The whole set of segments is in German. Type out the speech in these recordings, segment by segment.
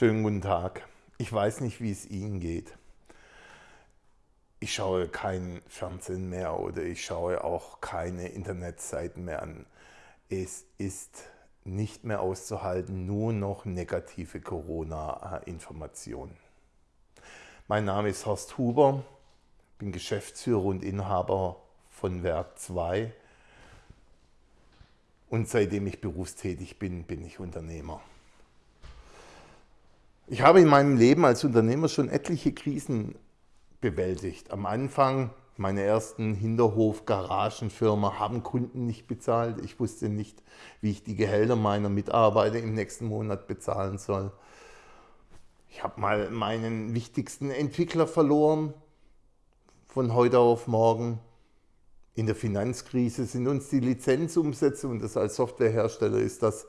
Schönen guten Tag. Ich weiß nicht, wie es Ihnen geht. Ich schaue kein Fernsehen mehr oder ich schaue auch keine Internetseiten mehr an. Es ist nicht mehr auszuhalten, nur noch negative Corona-Informationen. Mein Name ist Horst Huber, bin Geschäftsführer und Inhaber von Werk 2 und seitdem ich berufstätig bin, bin ich Unternehmer. Ich habe in meinem Leben als Unternehmer schon etliche Krisen bewältigt. Am Anfang meine ersten Hinterhof-Garagenfirma haben Kunden nicht bezahlt. Ich wusste nicht, wie ich die Gehälter meiner Mitarbeiter im nächsten Monat bezahlen soll. Ich habe mal meinen wichtigsten Entwickler verloren, von heute auf morgen. In der Finanzkrise sind uns die Lizenzumsätze, und das als Softwarehersteller ist das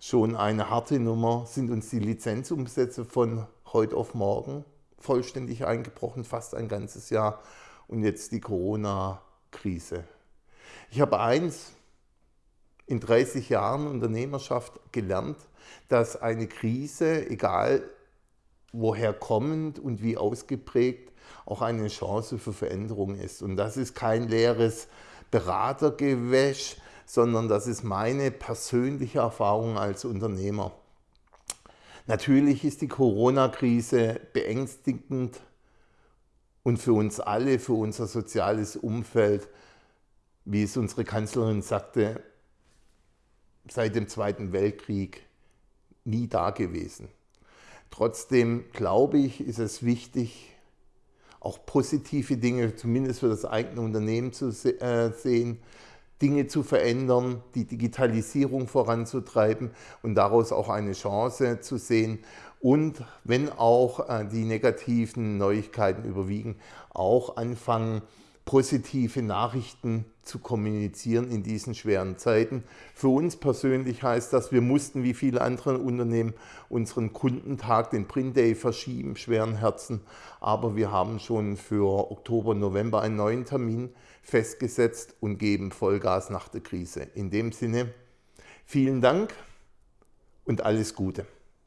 schon eine harte Nummer, sind uns die Lizenzumsätze von heute auf morgen vollständig eingebrochen, fast ein ganzes Jahr. Und jetzt die Corona-Krise. Ich habe eins in 30 Jahren Unternehmerschaft gelernt, dass eine Krise, egal woher kommend und wie ausgeprägt, auch eine Chance für Veränderung ist. Und das ist kein leeres Beratergewäsch, sondern das ist meine persönliche Erfahrung als Unternehmer. Natürlich ist die Corona-Krise beängstigend und für uns alle, für unser soziales Umfeld, wie es unsere Kanzlerin sagte, seit dem Zweiten Weltkrieg nie da gewesen. Trotzdem glaube ich, ist es wichtig, auch positive Dinge, zumindest für das eigene Unternehmen zu äh, sehen, Dinge zu verändern, die Digitalisierung voranzutreiben und daraus auch eine Chance zu sehen. Und wenn auch äh, die negativen Neuigkeiten überwiegen, auch anfangen, positive Nachrichten zu kommunizieren in diesen schweren Zeiten. Für uns persönlich heißt das, wir mussten wie viele andere Unternehmen unseren Kundentag, den Print Day, verschieben, schweren Herzen. Aber wir haben schon für Oktober, November einen neuen Termin festgesetzt und geben Vollgas nach der Krise. In dem Sinne, vielen Dank und alles Gute.